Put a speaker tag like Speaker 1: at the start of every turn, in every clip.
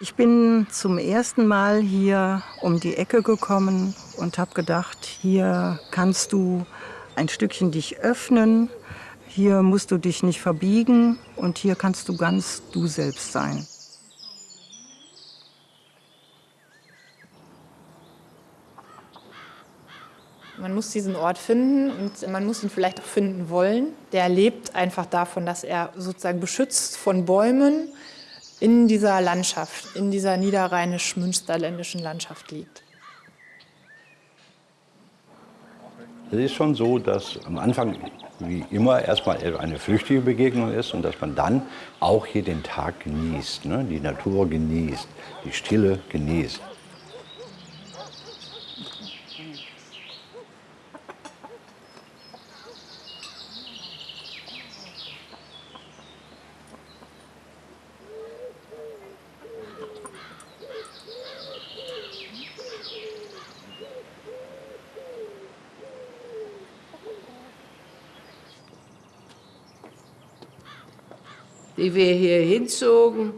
Speaker 1: Ich bin zum ersten Mal hier um die Ecke gekommen und habe gedacht, hier kannst du ein Stückchen dich öffnen, hier musst du dich nicht verbiegen und hier kannst du ganz du selbst sein.
Speaker 2: Man muss diesen Ort finden und man muss ihn vielleicht auch finden wollen. Der lebt einfach davon, dass er sozusagen beschützt von Bäumen in dieser Landschaft, in dieser niederrheinisch-münsterländischen Landschaft liegt.
Speaker 3: Es ist schon so, dass am Anfang wie immer erstmal eine flüchtige Begegnung ist und dass man dann auch hier den Tag genießt, ne? die Natur genießt, die Stille genießt.
Speaker 4: Wie wir hier hinzogen.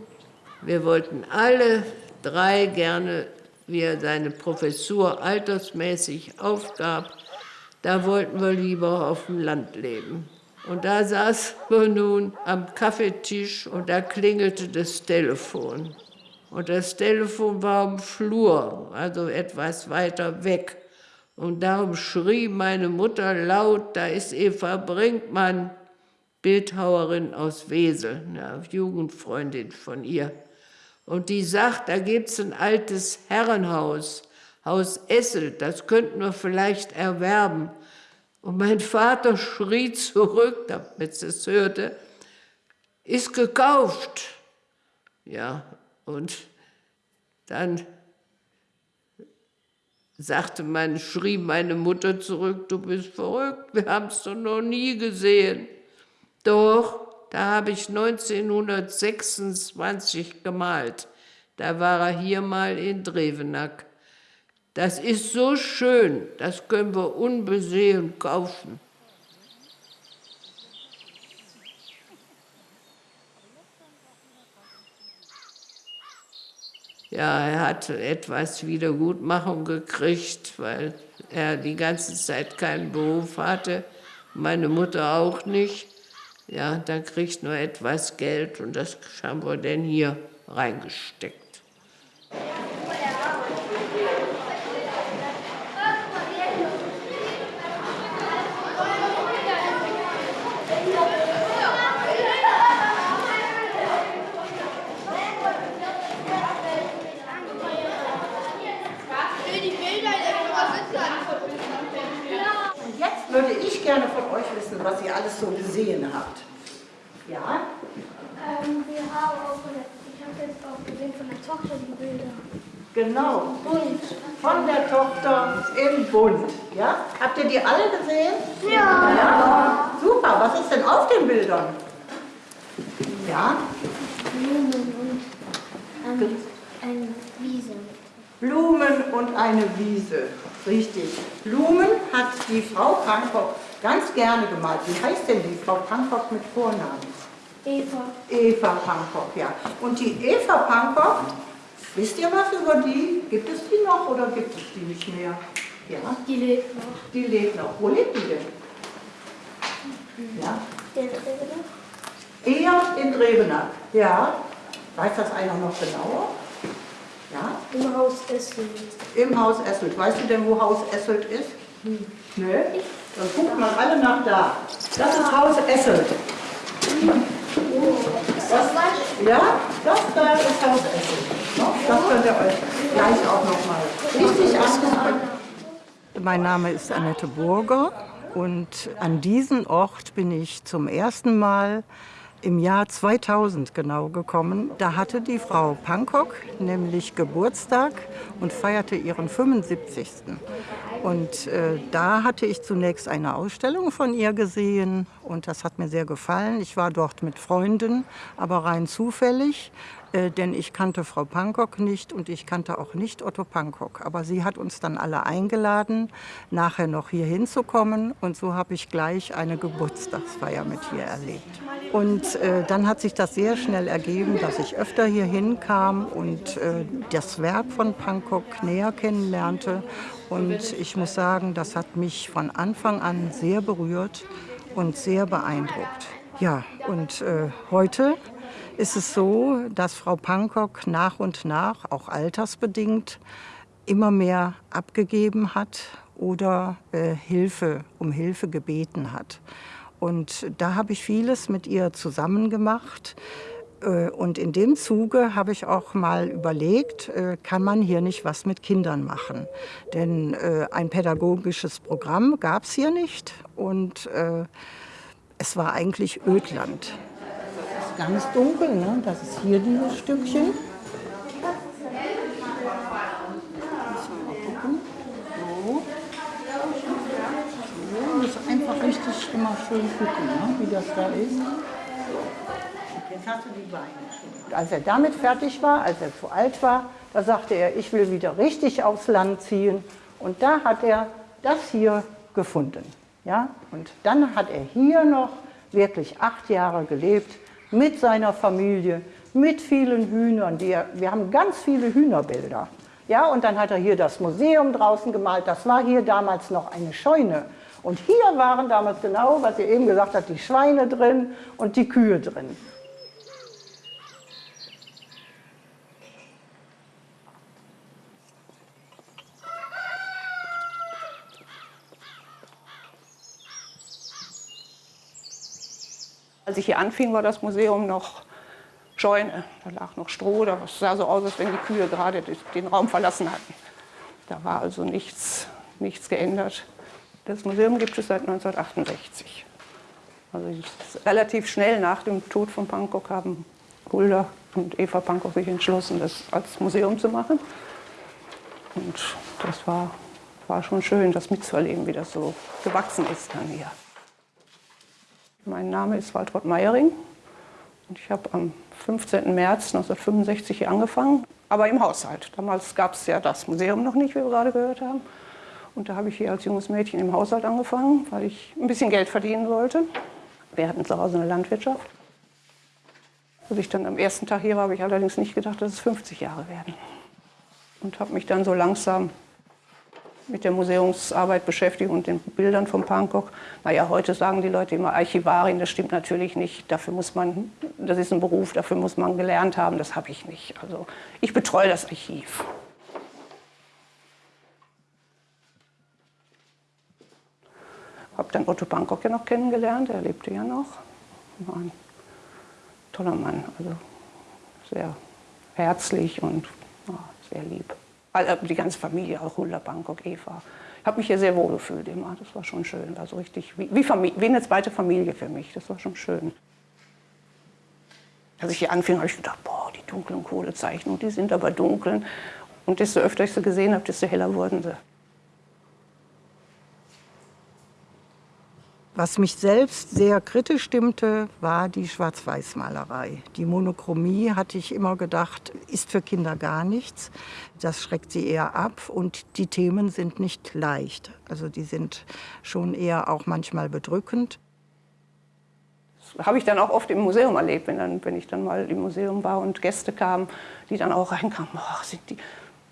Speaker 4: Wir wollten alle drei gerne, wie er seine Professur altersmäßig aufgab, da wollten wir lieber auf dem Land leben. Und da saßen wir nun am Kaffeetisch und da klingelte das Telefon. Und das Telefon war im Flur, also etwas weiter weg. Und darum schrie meine Mutter laut, da ist Eva Brinkmann. Bildhauerin aus Wesel, eine Jugendfreundin von ihr. Und die sagt, da gibt es ein altes Herrenhaus, Haus Esselt, das könnten wir vielleicht erwerben. Und mein Vater schrie zurück, damit es hörte, ist gekauft. Ja, und dann sagte man, schrie meine Mutter zurück, du bist verrückt, wir haben es doch noch nie gesehen. Doch, da habe ich 1926 gemalt. Da war er hier mal in Drevenack. Das ist so schön, das können wir unbesehen kaufen. Ja, er hat etwas Wiedergutmachung gekriegt, weil er die ganze Zeit keinen Beruf hatte, meine Mutter auch nicht ja, dann kriegt nur etwas Geld und das haben wir denn hier reingesteckt.
Speaker 1: würde ich gerne von euch wissen, was ihr alles so gesehen habt. Ja?
Speaker 5: Ähm, wir haben auch, ich habe jetzt auch gesehen von der Tochter die Bilder.
Speaker 1: Genau.
Speaker 5: Bunt.
Speaker 1: Von der Tochter im Bund. Ja? Habt ihr die alle gesehen?
Speaker 5: Ja.
Speaker 1: ja. Super. Was ist denn auf den Bildern? Ja?
Speaker 5: Blumen und ähm, eine Wiese.
Speaker 1: Blumen und eine Wiese. Richtig. Blumen hat die Frau Pankop ganz gerne gemalt. Wie heißt denn die Frau Pankop mit Vornamen?
Speaker 5: Eva.
Speaker 1: Eva Pankop, ja. Und die Eva Pankop, wisst ihr was über die? Gibt es die noch oder gibt es die nicht mehr?
Speaker 5: Ja. Die lebt noch.
Speaker 1: Die lebt noch. Wo lebt die denn?
Speaker 5: Ja. In Drevenack.
Speaker 1: Eher in Drevenack, ja. Weiß das einer noch genauer? Ja?
Speaker 5: Im Haus Esselt.
Speaker 1: Im Haus Esselt. Weißt du denn, wo Haus Esselt ist? Hm. Ne? Dann guckt mal alle nach da. Das ist Haus Esselt. Das, ja, das da ist Haus Esselt. Das könnt ihr euch gleich auch noch mal richtig angucken. Mein Name ist Annette Burger und an diesen Ort bin ich zum ersten Mal im Jahr 2000 genau gekommen. Da hatte die Frau Pankok nämlich Geburtstag und feierte ihren 75. Und äh, da hatte ich zunächst eine Ausstellung von ihr gesehen und das hat mir sehr gefallen. Ich war dort mit Freunden, aber rein zufällig. Äh, denn ich kannte Frau Pankok nicht und ich kannte auch nicht Otto Pankok. Aber sie hat uns dann alle eingeladen, nachher noch hier hinzukommen und so habe ich gleich eine Geburtstagsfeier mit ihr erlebt. Und äh, dann hat sich das sehr schnell ergeben, dass ich öfter hier hinkam und äh, das Werk von Pankok näher kennenlernte. Und ich muss sagen, das hat mich von Anfang an sehr berührt und sehr beeindruckt. Ja, und äh, heute ist es so, dass Frau Pankok nach und nach, auch altersbedingt, immer mehr abgegeben hat oder äh, Hilfe, um Hilfe gebeten hat. Und da habe ich vieles mit ihr zusammen gemacht. Äh, und in dem Zuge habe ich auch mal überlegt, äh, kann man hier nicht was mit Kindern machen? Denn äh, ein pädagogisches Programm gab es hier nicht und es war eigentlich Ödland ganz dunkel. Ne? Das ist hier dieses Stückchen. So. Muss einfach richtig immer schön gucken, ne? wie das da ist. Jetzt hast du die Beine. Als er damit fertig war, als er zu alt war, da sagte er, ich will wieder richtig aufs Land ziehen. Und da hat er das hier gefunden. Ja? Und dann hat er hier noch wirklich acht Jahre gelebt mit seiner Familie, mit vielen Hühnern. Die er, wir haben ganz viele Hühnerbilder. Ja, und dann hat er hier das Museum draußen gemalt. Das war hier damals noch eine Scheune. Und hier waren damals genau, was ihr eben gesagt habt, die Schweine drin und die Kühe drin.
Speaker 6: Als ich hier anfing, war das Museum noch Scheune. Da lag noch Stroh, das sah so aus, als wenn die Kühe gerade den Raum verlassen hatten. Da war also nichts, nichts geändert. Das Museum gibt es seit 1968. Also relativ schnell nach dem Tod von Pankok haben Hulda und Eva Pankok sich entschlossen, das als Museum zu machen. Und das war, war schon schön, das mitzuerleben, wie das so gewachsen ist dann hier. Mein Name ist Waltraud Meiering und ich habe am 15. März 1965 hier angefangen, aber im Haushalt. Damals gab es ja das Museum noch nicht, wie wir gerade gehört haben. Und da habe ich hier als junges Mädchen im Haushalt angefangen, weil ich ein bisschen Geld verdienen wollte. Wir hatten zu Hause eine Landwirtschaft. Als ich dann am ersten Tag hier war, habe ich allerdings nicht gedacht, dass es 50 Jahre werden. Und habe mich dann so langsam mit der Museumsarbeit beschäftigt und den Bildern von Pankok. Naja, heute sagen die Leute immer Archivarin, das stimmt natürlich nicht. Dafür muss man, das ist ein Beruf, dafür muss man gelernt haben, das habe ich nicht. Also ich betreue das Archiv. Habe dann Otto Pankok ja noch kennengelernt, er lebte ja noch. War ein toller Mann, also sehr herzlich und ja, sehr lieb. Also die ganze Familie, auch Hulda Bangkok, Eva. Ich habe mich hier sehr wohl gefühlt immer. Das war schon schön. War so richtig wie, wie, wie eine zweite Familie für mich. Das war schon schön. Als ich hier anfing, habe ich gedacht, boah, die dunklen Kohlezeichnungen, die sind aber dunkel. Und desto öfter ich sie gesehen habe, desto heller wurden sie.
Speaker 1: Was mich selbst sehr kritisch stimmte, war die Schwarz-Weiß-Malerei. Die Monochromie, hatte ich immer gedacht, ist für Kinder gar nichts. Das schreckt sie eher ab und die Themen sind nicht leicht. Also die sind schon eher auch manchmal bedrückend.
Speaker 6: Das habe ich dann auch oft im Museum erlebt, wenn, dann, wenn ich dann mal im Museum war und Gäste kamen, die dann auch reinkamen. Ach, sind die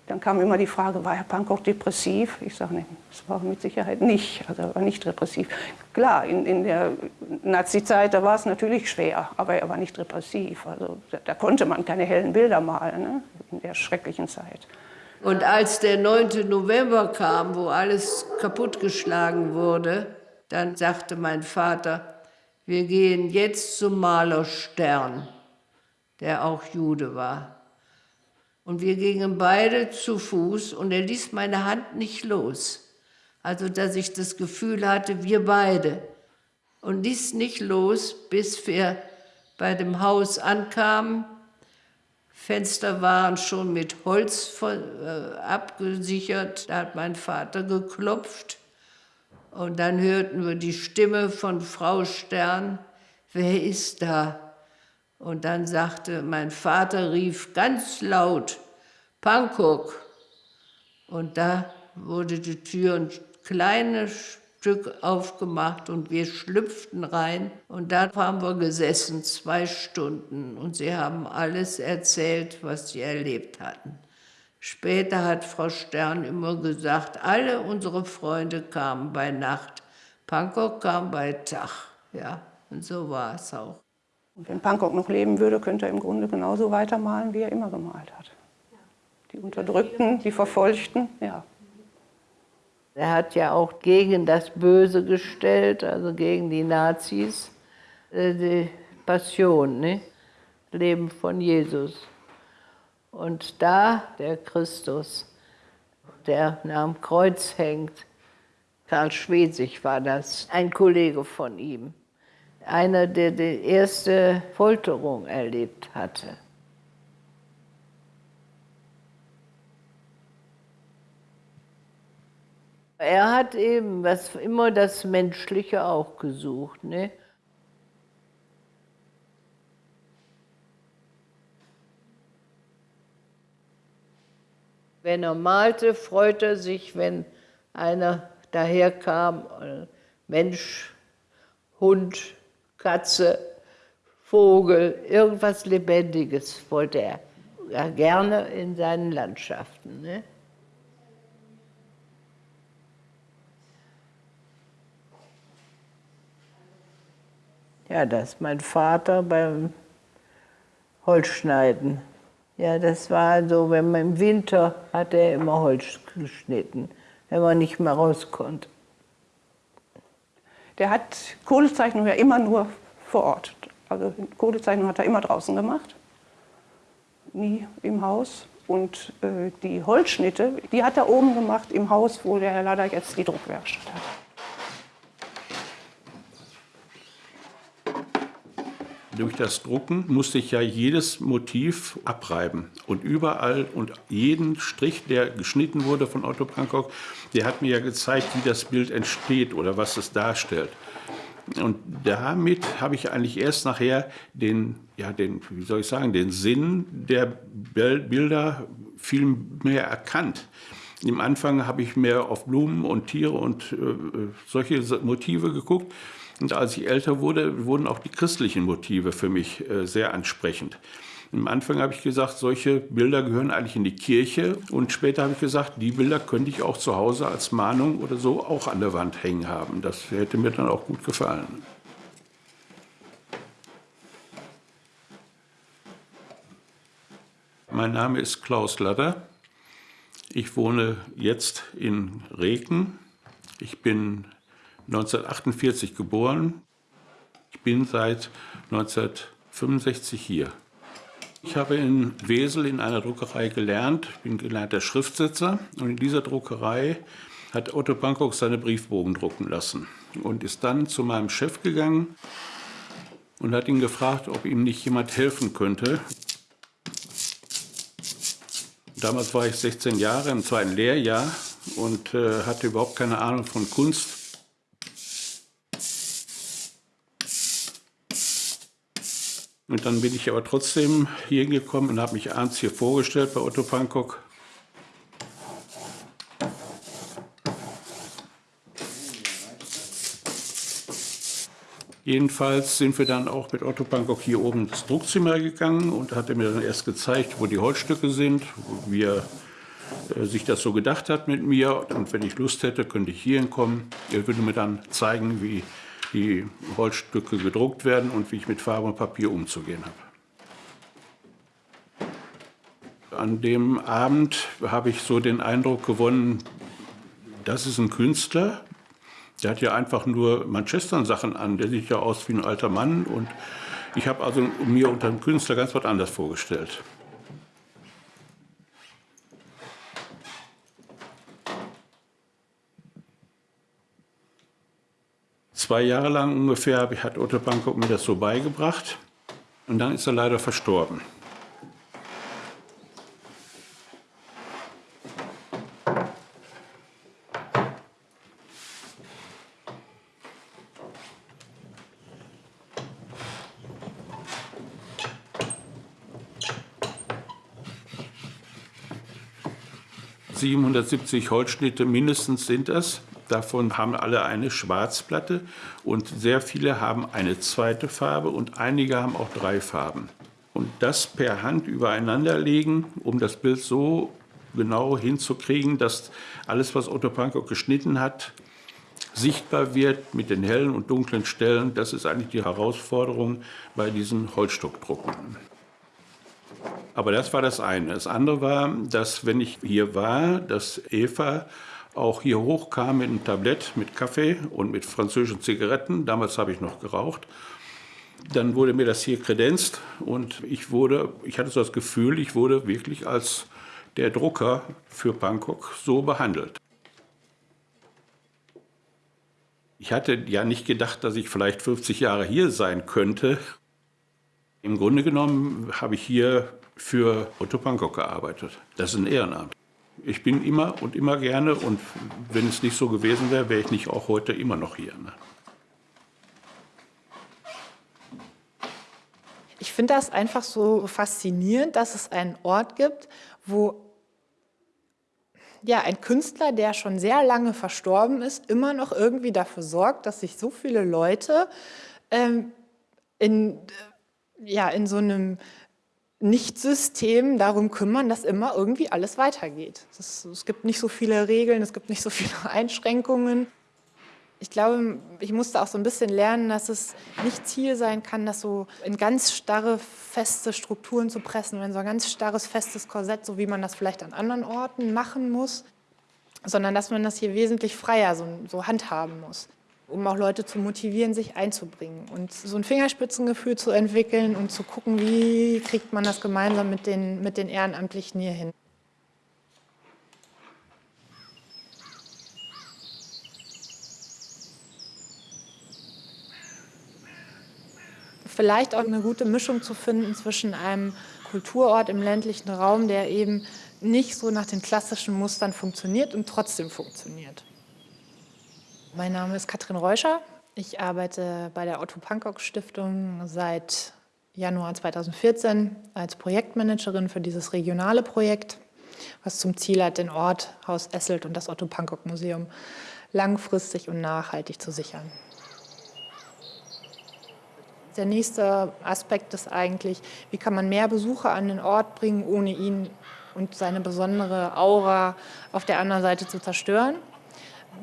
Speaker 6: dann kam immer die Frage, war Herr Pankow depressiv? Ich sage, nee, das war mit Sicherheit nicht. Also er war nicht depressiv. Klar, in, in der Nazi-Zeit, da war es natürlich schwer, aber er war nicht depressiv. Also da, da konnte man keine hellen Bilder malen, ne? in der schrecklichen Zeit.
Speaker 4: Und als der 9. November kam, wo alles kaputtgeschlagen wurde, dann sagte mein Vater, wir gehen jetzt zum Maler Stern, der auch Jude war. Und wir gingen beide zu Fuß und er ließ meine Hand nicht los. Also, dass ich das Gefühl hatte, wir beide. Und ließ nicht los, bis wir bei dem Haus ankamen. Fenster waren schon mit Holz äh, abgesichert. Da hat mein Vater geklopft. Und dann hörten wir die Stimme von Frau Stern. Wer ist da? Und dann sagte, mein Vater rief ganz laut, Bangkok. Und da wurde die Tür ein kleines Stück aufgemacht und wir schlüpften rein. Und da haben wir gesessen, zwei Stunden. Und sie haben alles erzählt, was sie erlebt hatten. Später hat Frau Stern immer gesagt, alle unsere Freunde kamen bei Nacht. Bangkok kam bei Tag. Ja, und so war es auch.
Speaker 6: Und wenn Bangkok noch leben würde, könnte er im Grunde genauso weitermalen, wie er immer gemalt hat. Die Unterdrückten, die Verfolgten, ja.
Speaker 4: Er hat ja auch gegen das Böse gestellt, also gegen die Nazis, äh, die Passion, ne? Leben von Jesus. Und da der Christus, der am Kreuz hängt, Karl Schwesig war das, ein Kollege von ihm, einer, der die erste Folterung erlebt hatte. Er hat eben was, immer das Menschliche auch gesucht. Ne? Wenn er malte, freute er sich, wenn einer daherkam, Mensch, Hund, Katze, Vogel, irgendwas Lebendiges wollte er ja, gerne in seinen Landschaften. Ne? Ja, das ist mein Vater beim Holzschneiden. Ja, das war so, wenn man im Winter hat er immer Holz geschnitten, wenn man nicht mehr raus konnte.
Speaker 6: Der hat Kohlezeichnung ja immer nur vor Ort. Also Kohlezeichnung hat er immer draußen gemacht, nie im Haus. Und äh, die Holzschnitte, die hat er oben gemacht im Haus, wo der Herr Lader jetzt die Druckwerkstatt hat.
Speaker 7: Durch das Drucken musste ich ja jedes Motiv abreiben. Und überall und jeden Strich, der geschnitten wurde von Otto Bangkok, der hat mir ja gezeigt, wie das Bild entsteht oder was es darstellt. Und damit habe ich eigentlich erst nachher den, ja, den, wie soll ich sagen, den Sinn der Bilder viel mehr erkannt. Im Anfang habe ich mehr auf Blumen und Tiere und äh, solche Motive geguckt. Und als ich älter wurde, wurden auch die christlichen Motive für mich äh, sehr ansprechend. Am Anfang habe ich gesagt, solche Bilder gehören eigentlich in die Kirche. Und später habe ich gesagt, die Bilder könnte ich auch zu Hause als Mahnung oder so auch an der Wand hängen haben. Das hätte mir dann auch gut gefallen. Mein Name ist Klaus Ladder. Ich wohne jetzt in Reken. Ich bin 1948 geboren. Ich bin seit 1965 hier. Ich habe in Wesel in einer Druckerei gelernt, ich bin gelernter Schriftsetzer und in dieser Druckerei hat Otto Bangkok seine Briefbogen drucken lassen und ist dann zu meinem Chef gegangen und hat ihn gefragt, ob ihm nicht jemand helfen könnte. Damals war ich 16 Jahre im zweiten Lehrjahr und äh, hatte überhaupt keine Ahnung von Kunst Und dann bin ich aber trotzdem hier gekommen und habe mich abends hier vorgestellt bei Otto Pankok. Jedenfalls sind wir dann auch mit Otto Pankok hier oben ins Druckzimmer gegangen und hat er mir dann erst gezeigt, wo die Holzstücke sind, wie er äh, sich das so gedacht hat mit mir. Und wenn ich Lust hätte, könnte ich hier hinkommen. Er würde mir dann zeigen, wie die Holzstücke gedruckt werden und wie ich mit Farbe und Papier umzugehen habe. An dem Abend habe ich so den Eindruck gewonnen, das ist ein Künstler, der hat ja einfach nur Manchester-Sachen an, der sieht ja aus wie ein alter Mann und ich habe also mir unter einem Künstler ganz was anderes vorgestellt. Zwei Jahre lang ungefähr hat Otto Bangkok mir das so beigebracht und dann ist er leider verstorben. ...770 Holzschnitte mindestens sind das. Davon haben alle eine Schwarzplatte und sehr viele haben eine zweite Farbe und einige haben auch drei Farben. Und das per Hand übereinander legen, um das Bild so genau hinzukriegen, dass alles, was Otto Pankow geschnitten hat, sichtbar wird mit den hellen und dunklen Stellen. Das ist eigentlich die Herausforderung bei diesen Holzstockdrucken. Aber das war das eine. Das andere war, dass wenn ich hier war, dass Eva auch hier hochkam mit einem Tablett mit Kaffee und mit französischen Zigaretten. Damals habe ich noch geraucht. Dann wurde mir das hier kredenzt und ich wurde, ich hatte so das Gefühl, ich wurde wirklich als der Drucker für Bangkok so behandelt. Ich hatte ja nicht gedacht, dass ich vielleicht 50 Jahre hier sein könnte. Im Grunde genommen habe ich hier für Otto Bangkok gearbeitet. Das ist ein Ehrenamt. Ich bin immer und immer gerne und wenn es nicht so gewesen wäre, wäre ich nicht auch heute immer noch hier. Ne?
Speaker 2: Ich finde das einfach so faszinierend, dass es einen Ort gibt, wo ja, ein Künstler, der schon sehr lange verstorben ist, immer noch irgendwie dafür sorgt, dass sich so viele Leute ähm, in, ja, in so einem nicht-System darum kümmern, dass immer irgendwie alles weitergeht. Es, es gibt nicht so viele Regeln, es gibt nicht so viele Einschränkungen. Ich glaube, ich musste auch so ein bisschen lernen, dass es nicht Ziel sein kann, das so in ganz starre, feste Strukturen zu pressen, in so ein ganz starres, festes Korsett, so wie man das vielleicht an anderen Orten machen muss, sondern dass man das hier wesentlich freier so, so handhaben muss um auch Leute zu motivieren, sich einzubringen und so ein Fingerspitzengefühl zu entwickeln und zu gucken, wie kriegt man das gemeinsam mit den, mit den Ehrenamtlichen hier hin. Vielleicht auch eine gute Mischung zu finden zwischen einem Kulturort im ländlichen Raum, der eben nicht so nach den klassischen Mustern funktioniert und trotzdem funktioniert. Mein Name ist Katrin Reuscher. Ich arbeite bei der Otto Pankok Stiftung seit Januar 2014 als Projektmanagerin für dieses regionale Projekt, was zum Ziel hat, den Ort Haus Esselt und das Otto Pankok Museum langfristig und nachhaltig zu sichern. Der nächste Aspekt ist eigentlich, wie kann man mehr Besucher an den Ort bringen, ohne ihn und seine besondere Aura auf der anderen Seite zu zerstören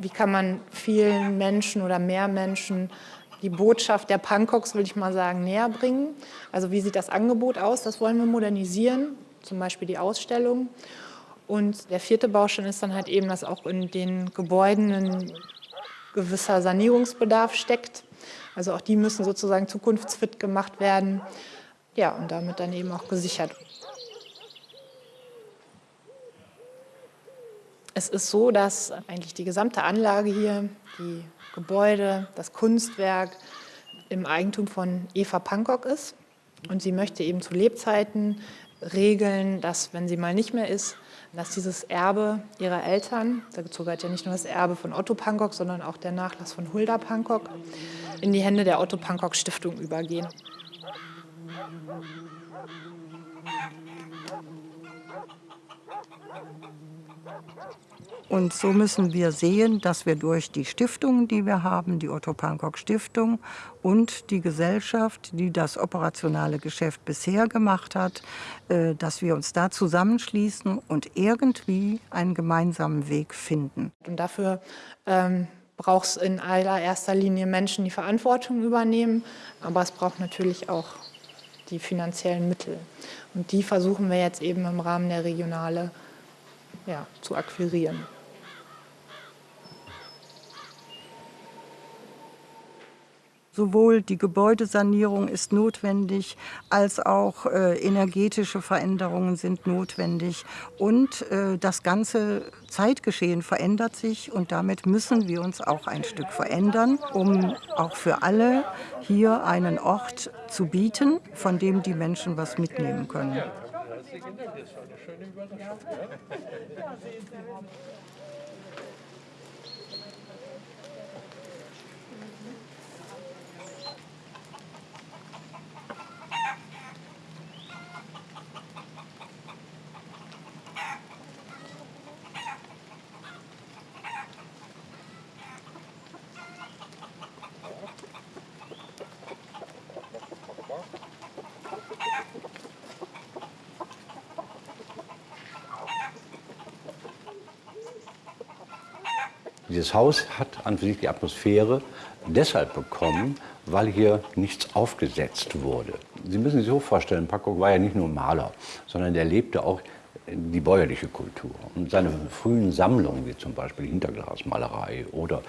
Speaker 2: wie kann man vielen Menschen oder mehr Menschen die Botschaft der Pankoks, will ich mal sagen, näher bringen. Also wie sieht das Angebot aus? Das wollen wir modernisieren, zum Beispiel die Ausstellung. Und der vierte Baustein ist dann halt eben, dass auch in den Gebäuden ein gewisser Sanierungsbedarf steckt. Also auch die müssen sozusagen zukunftsfit gemacht werden. Ja, und damit dann eben auch gesichert. Es ist so, dass eigentlich die gesamte Anlage hier, die Gebäude, das Kunstwerk im Eigentum von Eva Pankok ist. Und sie möchte eben zu Lebzeiten regeln, dass, wenn sie mal nicht mehr ist, dass dieses Erbe ihrer Eltern, dazu gehört ja nicht nur das Erbe von Otto Pankok, sondern auch der Nachlass von Hulda Pankok, in die Hände der Otto Pankok Stiftung übergehen.
Speaker 1: Und so müssen wir sehen, dass wir durch die Stiftungen, die wir haben, die Otto Pankok Stiftung und die Gesellschaft, die das operationale Geschäft bisher gemacht hat, äh, dass wir uns da zusammenschließen und irgendwie einen gemeinsamen Weg finden.
Speaker 2: Und dafür ähm, braucht es in allererster Linie Menschen, die Verantwortung übernehmen, aber es braucht natürlich auch die finanziellen Mittel. Und die versuchen wir jetzt eben im Rahmen der Regionale ja, zu akquirieren.
Speaker 1: Sowohl die Gebäudesanierung ist notwendig, als auch äh, energetische Veränderungen sind notwendig. Und äh, das ganze Zeitgeschehen verändert sich und damit müssen wir uns auch ein Stück verändern, um auch für alle hier einen Ort zu bieten, von dem die Menschen was mitnehmen können.
Speaker 3: Dieses Haus hat an sich die Atmosphäre deshalb bekommen, weil hier nichts aufgesetzt wurde. Sie müssen sich so vorstellen, Packok war ja nicht nur Maler, sondern er lebte auch die bäuerliche Kultur. Und seine frühen Sammlungen, wie zum Beispiel Hinterglasmalerei oder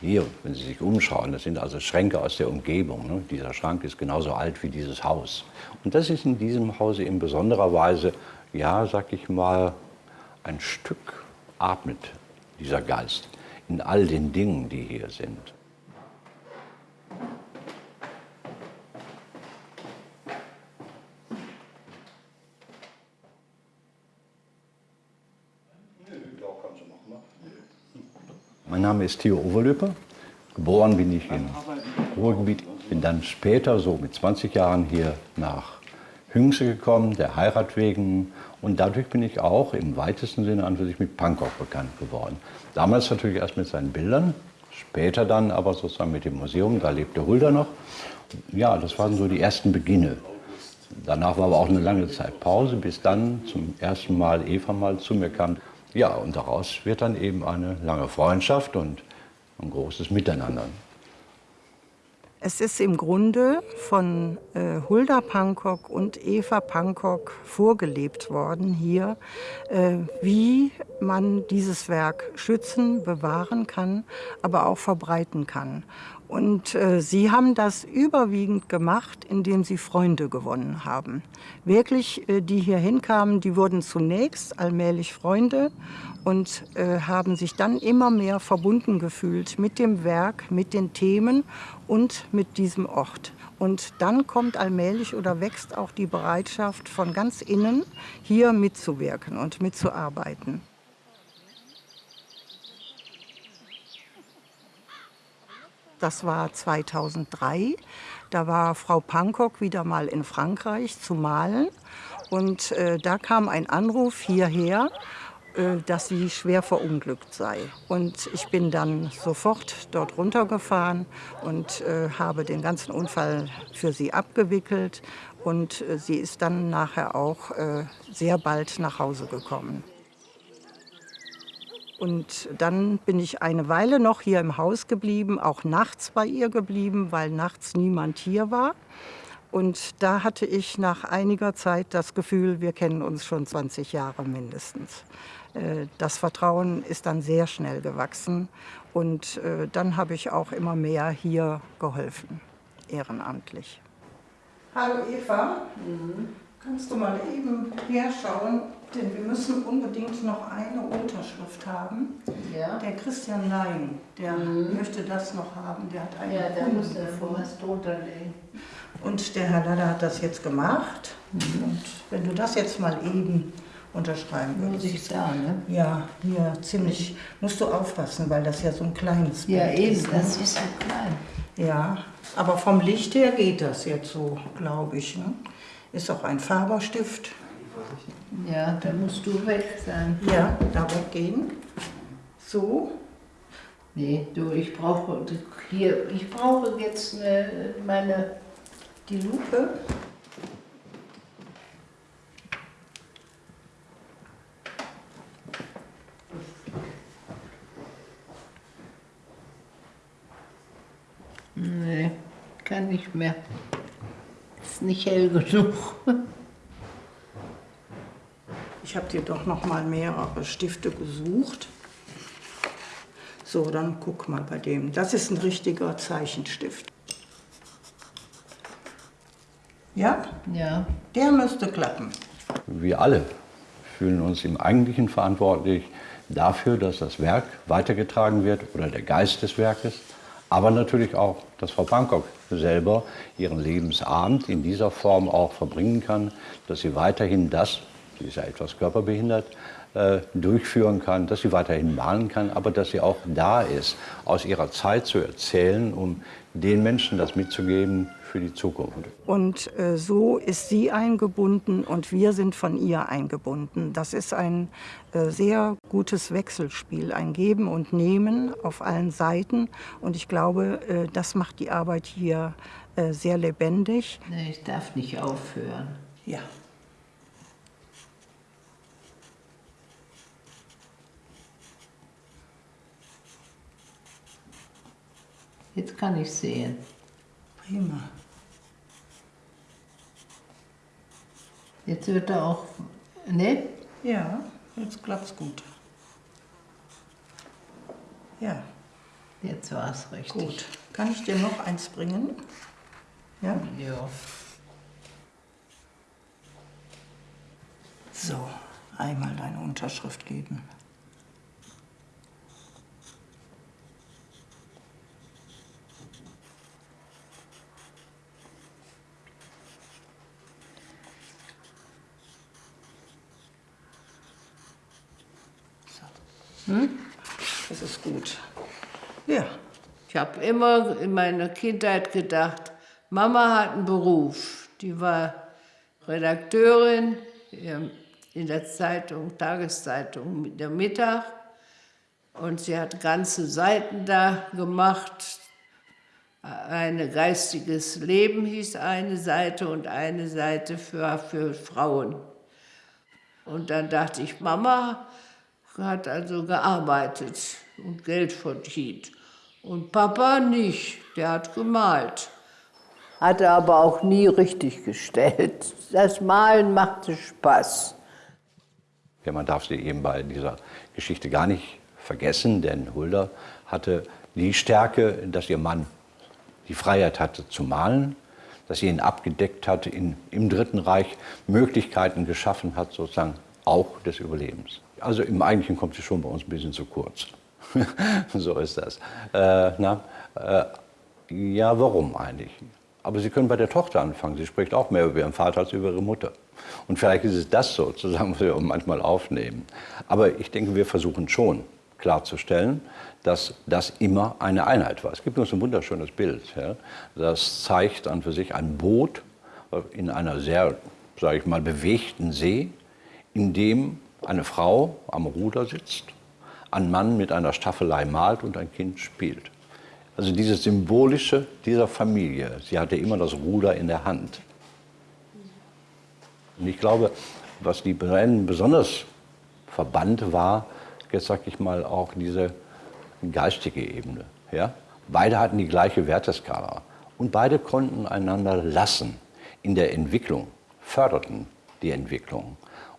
Speaker 3: hier, wenn Sie sich umschauen, das sind also Schränke aus der Umgebung. Ne? Dieser Schrank ist genauso alt wie dieses Haus. Und das ist in diesem Hause in besonderer Weise, ja, sag ich mal, ein Stück atmet dieser Geist in all den Dingen, die hier sind. Mein Name ist Theo Overlöper. Geboren bin ich im Ruhrgebiet. Bin dann später, so mit 20 Jahren, hier nach Hüngse gekommen, der Heirat wegen. Und dadurch bin ich auch im weitesten Sinne an sich mit Pankow bekannt geworden. Damals natürlich erst mit seinen Bildern, später dann aber sozusagen mit dem Museum, da lebte Hulda noch. Ja, das waren so die ersten Beginne. Danach war aber auch eine lange Zeit Pause, bis dann zum ersten Mal Eva mal zu mir kam. Ja, und daraus wird dann eben eine lange Freundschaft und ein großes Miteinander.
Speaker 1: Es ist im Grunde von äh, Hulda Pankok und Eva Pankok vorgelebt worden hier, äh, wie man dieses Werk schützen, bewahren kann, aber auch verbreiten kann. Und äh, sie haben das überwiegend gemacht, indem sie Freunde gewonnen haben. Wirklich, äh, die hier hinkamen, die wurden zunächst allmählich Freunde und äh, haben sich dann immer mehr verbunden gefühlt mit dem Werk, mit den Themen und mit diesem Ort. Und dann kommt allmählich oder wächst auch die Bereitschaft von ganz innen, hier mitzuwirken und mitzuarbeiten. Das war 2003. Da war Frau Pankok wieder mal in Frankreich zu malen. Und äh, da kam ein Anruf hierher, äh, dass sie schwer verunglückt sei. Und ich bin dann sofort dort runtergefahren und äh, habe den ganzen Unfall für sie abgewickelt. Und äh, sie ist dann nachher auch äh, sehr bald nach Hause gekommen. Und dann bin ich eine Weile noch hier im Haus geblieben, auch nachts bei ihr geblieben, weil nachts niemand hier war. Und da hatte ich nach einiger Zeit das Gefühl, wir kennen uns schon 20 Jahre mindestens. Äh, das Vertrauen ist dann sehr schnell gewachsen und äh, dann habe ich auch immer mehr hier geholfen, ehrenamtlich. Hallo Eva, mhm. kannst du mal eben herschauen, denn wir müssen unbedingt noch eine Unterschrift haben. Ja. Der Christian Lein, der mhm. möchte das noch haben, der hat einen Ja, der muss da was drunter legen. Und der Herr Ladder hat das jetzt gemacht. Mhm. Und wenn du das jetzt mal eben unterschreiben würdest. Muss ich da, ne? Ja, hier ziemlich. Musst du aufpassen, weil das ja so ein kleines
Speaker 4: Bild ja, eben, ist. Ja, eben, das ist so klein.
Speaker 1: Ja, aber vom Licht her geht das jetzt so, glaube ich. Ne? Ist auch ein Farberstift.
Speaker 4: Ja, da musst du weg sein.
Speaker 1: Ja, da weggehen. So.
Speaker 4: Nee, du, ich brauche hier, ich brauche jetzt eine, meine
Speaker 1: die Lupe.
Speaker 4: Nee, kann nicht mehr. Ist nicht hell genug.
Speaker 1: Ich habe dir doch noch mal mehrere Stifte gesucht. So, dann guck mal bei dem. Das ist ein richtiger Zeichenstift. Ja?
Speaker 4: Ja.
Speaker 1: Der müsste klappen.
Speaker 3: Wir alle fühlen uns im Eigentlichen verantwortlich dafür, dass das Werk weitergetragen wird oder der Geist des Werkes, aber natürlich auch, dass Frau Bangkok selber ihren Lebensabend in dieser Form auch verbringen kann, dass sie weiterhin das, sie ist ja etwas körperbehindert, äh, durchführen kann, dass sie weiterhin malen kann, aber dass sie auch da ist, aus ihrer Zeit zu erzählen, um den Menschen das mitzugeben für die Zukunft.
Speaker 1: Und äh, so ist sie eingebunden und wir sind von ihr eingebunden. Das ist ein äh, sehr gutes Wechselspiel, ein Geben und Nehmen auf allen Seiten. Und ich glaube, äh, das macht die Arbeit hier äh, sehr lebendig.
Speaker 4: Nee, ich darf nicht aufhören.
Speaker 1: Ja.
Speaker 4: Jetzt kann ich sehen.
Speaker 1: Prima.
Speaker 4: Jetzt wird er auch. Ne?
Speaker 1: Ja, jetzt klappt's gut. Ja,
Speaker 4: Jetzt war es richtig.
Speaker 1: gut. Kann ich dir noch eins bringen? Ja?
Speaker 4: Ja.
Speaker 1: So, einmal deine Unterschrift geben. So. Das ist gut. Ja,
Speaker 4: Ich habe immer in meiner Kindheit gedacht, Mama hat einen Beruf. Die war Redakteurin in der Zeitung, Tageszeitung der Mittag. Und sie hat ganze Seiten da gemacht. Ein geistiges Leben hieß eine Seite und eine Seite für, für Frauen. Und dann dachte ich, Mama hat also gearbeitet und Geld verdient. Und Papa nicht, der hat gemalt. Hatte aber auch nie richtig gestellt. Das Malen machte Spaß.
Speaker 3: Ja, man darf sie eben bei dieser Geschichte gar nicht vergessen, denn Hulda hatte die Stärke, dass ihr Mann die Freiheit hatte zu malen, dass sie ihn abgedeckt hat, in, im Dritten Reich Möglichkeiten geschaffen hat, sozusagen auch des Überlebens. Also im Eigentlichen kommt sie schon bei uns ein bisschen zu kurz. so ist das. Äh, na, äh, ja, warum eigentlich? Aber Sie können bei der Tochter anfangen. Sie spricht auch mehr über ihren Vater als über ihre Mutter. Und vielleicht ist es das sozusagen, was wir manchmal aufnehmen. Aber ich denke, wir versuchen schon klarzustellen, dass das immer eine Einheit war. Es gibt uns ein wunderschönes Bild. Ja? Das zeigt an für sich ein Boot in einer sehr, sage ich mal, bewegten See, in dem eine Frau am Ruder sitzt, ein Mann mit einer Staffelei malt und ein Kind spielt. Also dieses Symbolische dieser Familie, sie hatte immer das Ruder in der Hand. Und ich glaube, was die Brennen besonders verband, war, jetzt sag ich mal, auch diese geistige Ebene. Ja? Beide hatten die gleiche Werteskala und beide konnten einander lassen in der Entwicklung, förderten die Entwicklung.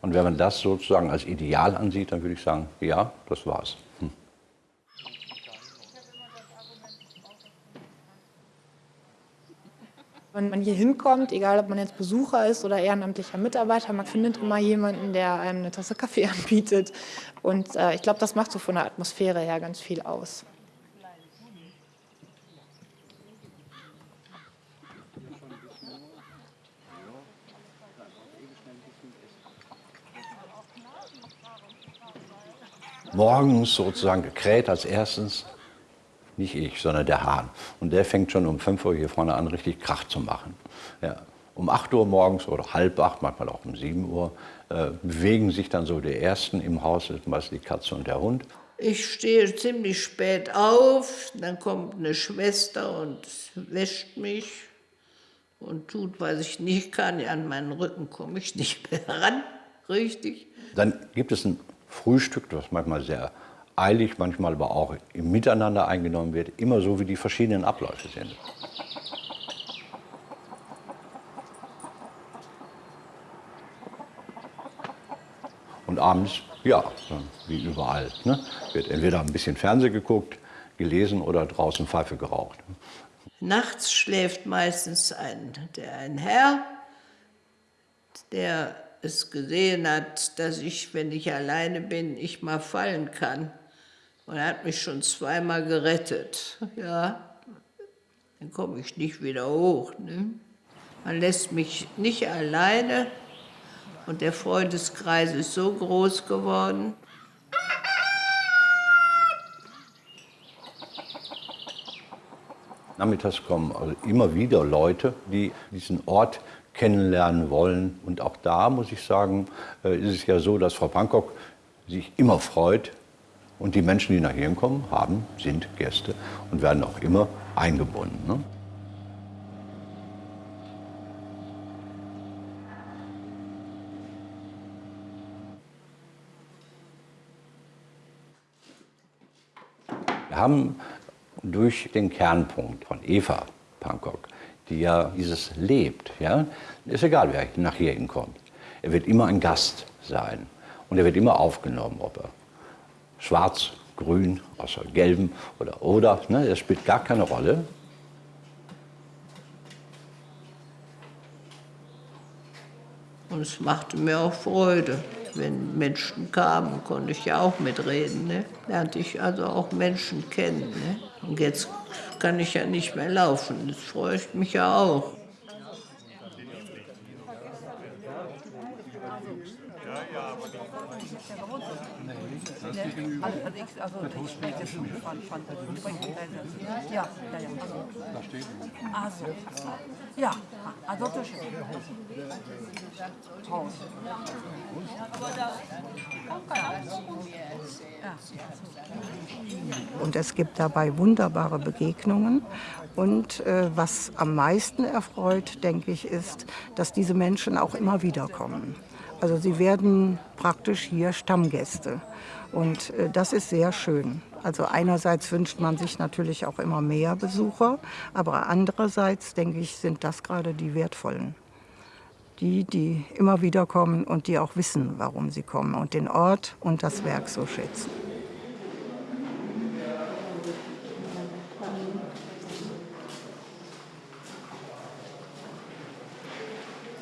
Speaker 3: Und wenn man das sozusagen als Ideal ansieht, dann würde ich sagen, ja, das war's. Hm.
Speaker 2: Wenn man hier hinkommt, egal ob man jetzt Besucher ist oder ehrenamtlicher Mitarbeiter, man findet immer jemanden, der einem eine Tasse Kaffee anbietet. Und äh, ich glaube, das macht so von der Atmosphäre her ganz viel aus.
Speaker 3: Morgens sozusagen gekräht als erstens, nicht ich, sondern der Hahn. Und der fängt schon um 5 Uhr hier vorne an, richtig Krach zu machen. Ja. Um 8 Uhr morgens oder halb acht, manchmal auch um 7 Uhr, äh, bewegen sich dann so die Ersten im Haus, das ist meistens die Katze und der Hund.
Speaker 4: Ich stehe ziemlich spät auf, dann kommt eine Schwester und wäscht mich und tut, was ich nicht kann. An meinen Rücken komme ich nicht mehr ran, richtig.
Speaker 3: Dann gibt es ein Frühstück, das manchmal sehr eilig, manchmal aber auch im Miteinander eingenommen wird, immer so wie die verschiedenen Abläufe sind. Und abends, ja, wie überall, ne, wird entweder ein bisschen Fernsehen geguckt, gelesen oder draußen Pfeife geraucht.
Speaker 4: Nachts schläft meistens ein, der, ein Herr, der es gesehen hat, dass ich, wenn ich alleine bin, ich mal fallen kann. Und er hat mich schon zweimal gerettet. Ja, dann komme ich nicht wieder hoch. Ne? Man lässt mich nicht alleine und der Freundeskreis ist so groß geworden.
Speaker 3: Nachmittags kommen also immer wieder Leute, die diesen Ort kennenlernen wollen. Und auch da muss ich sagen, äh, ist es ja so, dass Frau Bangkok sich immer freut. Und die Menschen, die nach hier kommen, haben, sind Gäste und werden auch immer eingebunden. Ne? Wir haben durch den Kernpunkt von Eva Pankok, die ja dieses lebt. Ja? Ist egal, wer nach hier hinkommt. Er wird immer ein Gast sein und er wird immer aufgenommen, ob er schwarz, grün, außer gelben oder oder. Ne? Das spielt gar keine Rolle.
Speaker 4: Und es machte mir auch Freude. Wenn Menschen kamen, konnte ich ja auch mitreden. Ne? Lernte ich also auch Menschen kennen. Ne? Und jetzt kann ich ja nicht mehr laufen. Das freut mich ja auch.
Speaker 1: Also, ich, spreche das von, von ja, ja, ja. Also, also, ja, also das Haus. Und es gibt dabei wunderbare Begegnungen. Und äh, was am meisten erfreut, denke ich, ist, dass diese Menschen auch immer wieder kommen. Also sie werden praktisch hier Stammgäste. Und äh, das ist sehr schön. Also einerseits wünscht man sich natürlich auch immer mehr Besucher, aber andererseits, denke ich, sind das gerade die wertvollen. Die, die immer wieder kommen und die auch wissen, warum sie kommen und den Ort und das Werk so schätzen.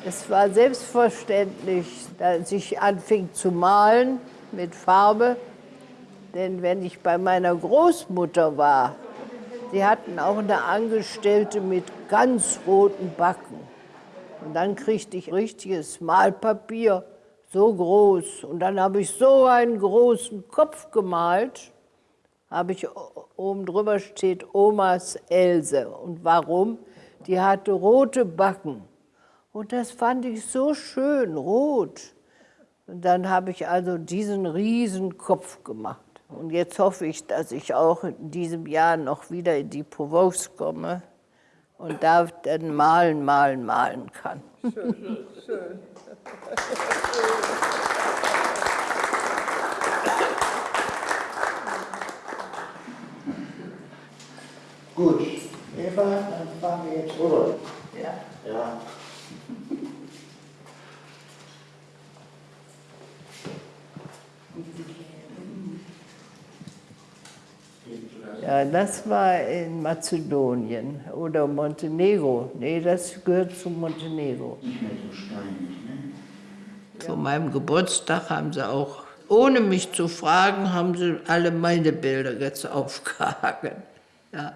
Speaker 4: Es war selbstverständlich, dass ich anfing zu malen mit Farbe. Denn wenn ich bei meiner Großmutter war, die hatten auch eine Angestellte mit ganz roten Backen. Und dann kriegte ich richtiges Malpapier, so groß. Und dann habe ich so einen großen Kopf gemalt. Habe ich oben drüber steht Omas Else. Und warum? Die hatte rote Backen. Und das fand ich so schön, rot. Und dann habe ich also diesen riesen Kopf gemacht. Und jetzt hoffe ich, dass ich auch in diesem Jahr noch wieder in die Provence komme und da dann malen, malen, malen kann. Schön, schön.
Speaker 8: Gut, Eva, dann fahren wir jetzt rüber.
Speaker 4: Ja.
Speaker 8: Ja.
Speaker 4: Ja, das war in Mazedonien oder Montenegro. Nee, das gehört zu Montenegro. Zu meinem Geburtstag haben sie auch, ohne mich zu fragen, haben sie alle meine Bilder jetzt aufgehangen. Ja.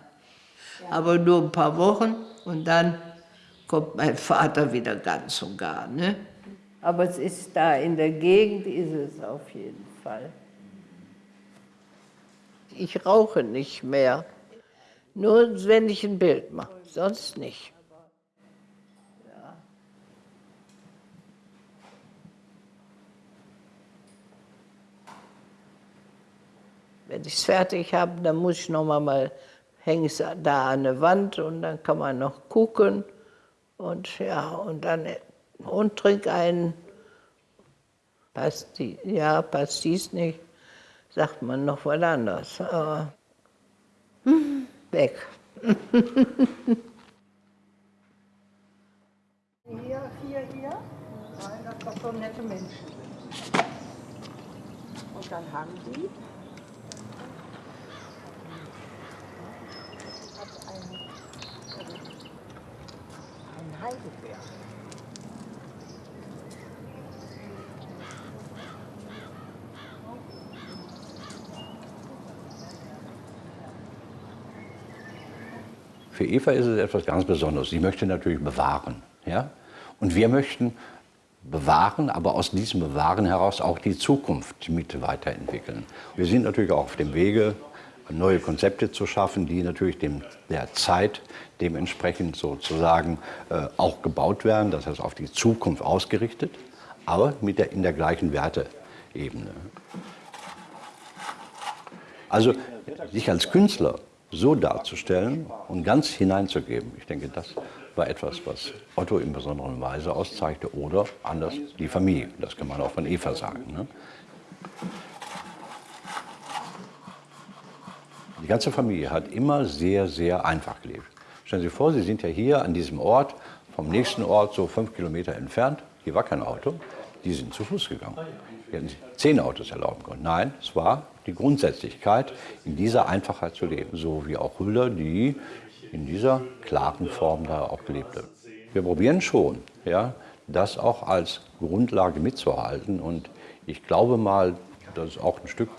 Speaker 4: Aber nur ein paar Wochen und dann kommt mein Vater wieder ganz und gar. Ne? Aber es ist da, in der Gegend ist es auf jeden Fall. Ich rauche nicht mehr. Nur wenn ich ein Bild mache, sonst nicht. Wenn ich es fertig habe, dann muss ich noch mal, hänge es da an der Wand und dann kann man noch gucken und ja und dann und trink einen passt die, ja passt dies nicht sagt man noch was anderes. Aber weg.
Speaker 1: Hier, hier, hier. Nein, das sind so nette Menschen. Und dann haben die ein Heidelbeer.
Speaker 3: Für Eva ist es etwas ganz Besonderes. Sie möchte natürlich bewahren. Ja? Und wir möchten bewahren, aber aus diesem Bewahren heraus auch die Zukunft mit weiterentwickeln. Wir sind natürlich auch auf dem Wege, neue Konzepte zu schaffen, die natürlich dem, der Zeit dementsprechend sozusagen äh, auch gebaut werden, das heißt auf die Zukunft ausgerichtet, aber mit der, in der gleichen Werteebene. Also sich als Künstler so darzustellen und ganz hineinzugeben. Ich denke, das war etwas, was Otto in besonderer Weise auszeigte oder anders die Familie. Das kann man auch von Eva sagen. Ne? Die ganze Familie hat immer sehr, sehr einfach gelebt. Stellen Sie sich vor, Sie sind ja hier an diesem Ort, vom nächsten Ort so fünf Kilometer entfernt. Hier war kein Auto. Die sind zu Fuß gegangen. Die hätten zehn Autos erlauben können. Nein, es war die Grundsätzlichkeit, in dieser Einfachheit zu leben. So wie auch Hüller, die in dieser klaren Form da auch gelebt haben. Wir probieren schon, ja, das auch als Grundlage mitzuhalten. Und ich glaube mal, das ist auch ein Stück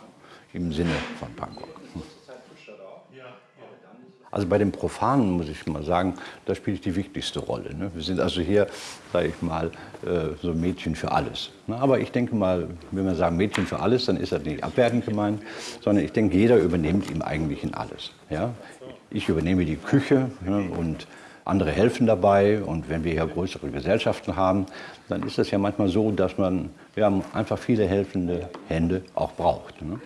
Speaker 3: im Sinne von Bangkok. Also bei den Profanen muss ich mal sagen, da spielt die wichtigste Rolle. Ne? Wir sind also hier, sage ich mal, äh, so Mädchen für alles. Ne? Aber ich denke mal, wenn wir sagen Mädchen für alles, dann ist das nicht abwertend gemeint, sondern ich denke, jeder übernimmt im Eigentlichen alles. Ja? Ich übernehme die Küche ne? und andere helfen dabei. Und wenn wir hier größere Gesellschaften haben, dann ist es ja manchmal so, dass man ja, einfach viele helfende Hände auch braucht. Ne?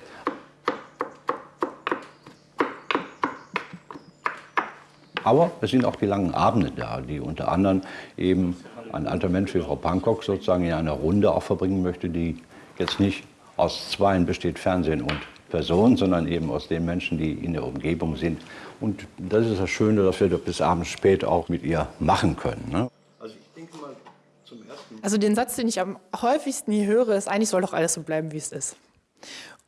Speaker 3: Aber es sind auch die langen Abende da, die unter anderem eben ein alter Mensch wie Frau Pankok sozusagen in einer Runde auch verbringen möchte, die jetzt nicht aus Zweien besteht, Fernsehen und Person, sondern eben aus den Menschen, die in der Umgebung sind. Und das ist das Schöne, dass wir das bis abends spät auch mit ihr machen können. Ne?
Speaker 2: Also ich denke mal zum ersten Also den Satz, den ich am häufigsten hier höre, ist, eigentlich soll doch alles so bleiben, wie es ist.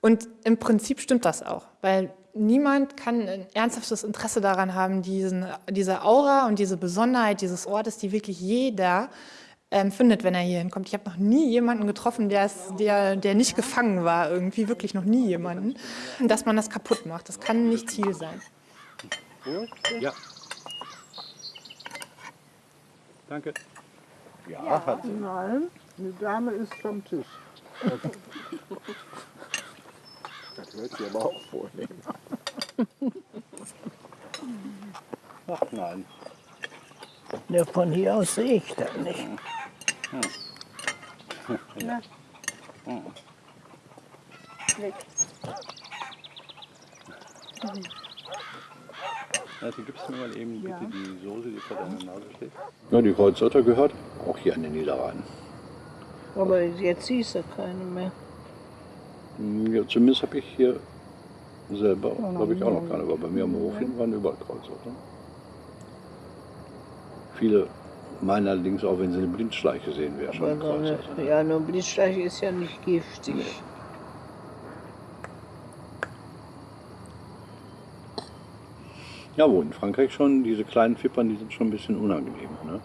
Speaker 2: Und im Prinzip stimmt das auch, weil niemand kann ein ernsthaftes Interesse daran haben, diesen, diese Aura und diese Besonderheit dieses Ortes, die wirklich jeder ähm, findet, wenn er hier hinkommt. Ich habe noch nie jemanden getroffen, der, der, der nicht gefangen war, irgendwie wirklich noch nie jemanden, dass man das kaputt macht. Das kann nicht Ziel sein.
Speaker 3: Ja. Danke. Ja, ja. hat sie.
Speaker 4: Nein, eine Dame ist vom Tisch. Das hört sie aber auch vornehmen.
Speaker 3: Ach nein.
Speaker 4: Ja, von hier aus sehe ich das nicht. Hm.
Speaker 3: Ja.
Speaker 4: Hm. Weg.
Speaker 3: Also gibst du mir mal eben bitte ja. die Soße, die vor deiner Nase steht? Ja, die Kreuzotter gehört auch hier an den Niederrhein.
Speaker 4: Aber jetzt siehst du keine mehr.
Speaker 3: Ja, zumindest habe ich hier selber, glaube ich, auch noch keine. Aber bei mir am Hof waren überall Kreuzotter. Viele meinen allerdings auch, wenn sie eine Blindschleiche sehen, wäre schon
Speaker 4: so eine, Ja, nur Blindschleiche ist ja nicht giftig. Nee.
Speaker 3: Ja, wo in Frankreich schon, diese kleinen Fippern, die sind schon ein bisschen unangenehm. Ne?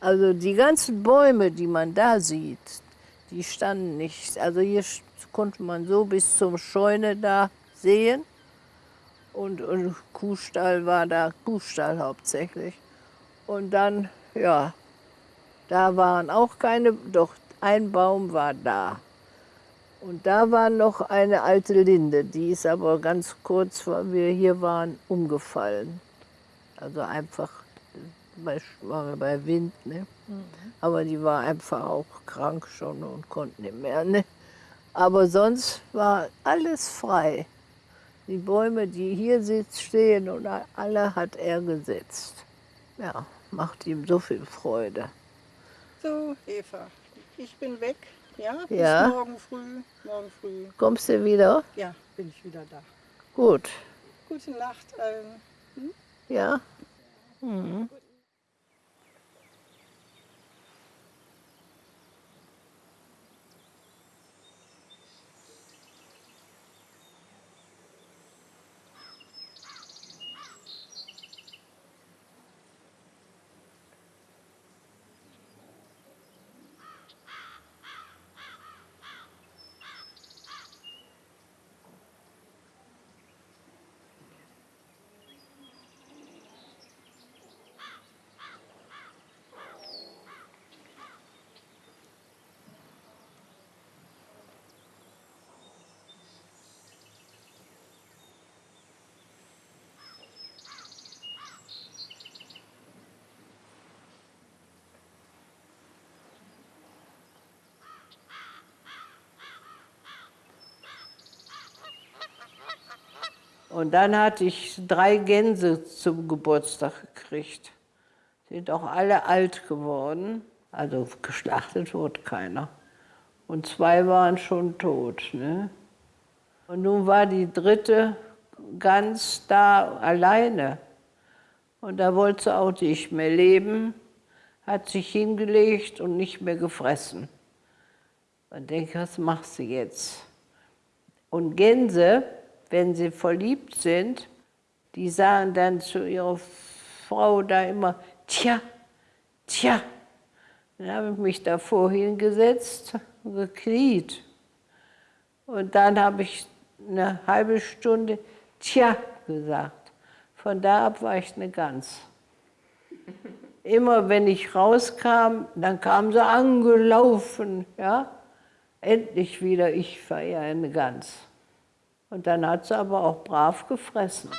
Speaker 4: Also die ganzen Bäume, die man da sieht, die standen nicht. Also hier konnte man so bis zum Scheune da sehen. Und, und Kuhstall war da, Kuhstall hauptsächlich. Und dann, ja, da waren auch keine, doch ein Baum war da. Und da war noch eine alte Linde, die ist aber ganz kurz, weil wir hier waren, umgefallen. Also einfach bei, war bei Wind. Ne? Mhm. Aber die war einfach auch krank schon und konnte nicht mehr. Ne? Aber sonst war alles frei. Die Bäume, die hier stehen, und alle hat er gesetzt. Ja, macht ihm so viel Freude.
Speaker 1: So, Eva, ich bin weg. Ja, bis
Speaker 4: ja.
Speaker 1: morgen früh. Morgen früh.
Speaker 4: Kommst du wieder?
Speaker 1: Ja, bin ich wieder da.
Speaker 4: Gut.
Speaker 1: Gute Nacht allen. Hm?
Speaker 4: Ja. Mhm. Und dann hatte ich drei Gänse zum Geburtstag gekriegt. Sind auch alle alt geworden. Also geschlachtet wurde keiner. Und zwei waren schon tot. Ne? Und nun war die dritte Gans da alleine. Und da wollte sie auch nicht mehr leben, hat sich hingelegt und nicht mehr gefressen. Man denkt, was machst du jetzt? Und Gänse, wenn sie verliebt sind, die sagen dann zu ihrer Frau da immer, tja, tja. Dann habe ich mich davor hingesetzt und gekniet. Und dann habe ich eine halbe Stunde tja gesagt. Von da ab war ich eine Gans. Immer wenn ich rauskam, dann kamen sie angelaufen. Ja? Endlich wieder, ich war ja eine Gans. Und dann hat sie aber auch brav gefressen.